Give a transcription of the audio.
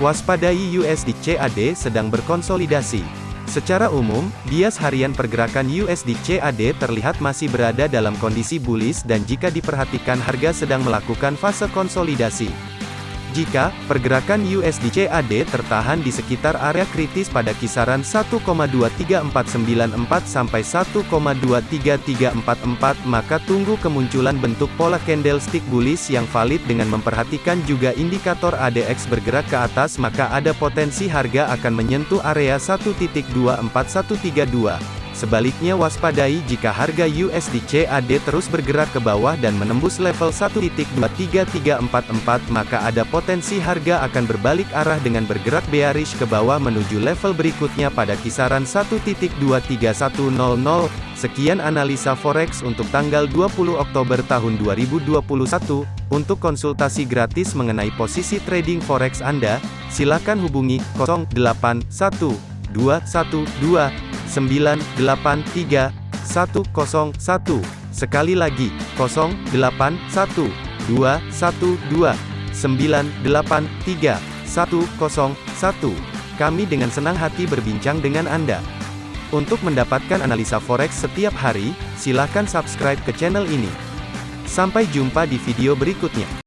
Waspadai USD CAD sedang berkonsolidasi. Secara umum, bias harian pergerakan USD CAD terlihat masih berada dalam kondisi bullish dan jika diperhatikan harga sedang melakukan fase konsolidasi. Jika pergerakan USD CAD tertahan di sekitar area kritis pada kisaran 1,23494 sampai 1,23344 maka tunggu kemunculan bentuk pola candlestick bullish yang valid dengan memperhatikan juga indikator ADX bergerak ke atas maka ada potensi harga akan menyentuh area 1.24132. Sebaliknya waspadai jika harga USD CAD terus bergerak ke bawah dan menembus level 1.23344 maka ada potensi harga akan berbalik arah dengan bergerak bearish ke bawah menuju level berikutnya pada kisaran 1.23100. Sekian analisa forex untuk tanggal 20 Oktober tahun 2021. Untuk konsultasi gratis mengenai posisi trading forex Anda, silakan hubungi 081212 983 101. Sekali lagi, 081 212 983 101. Kami dengan senang hati berbincang dengan Anda. Untuk mendapatkan analisa forex setiap hari, silakan subscribe ke channel ini. Sampai jumpa di video berikutnya.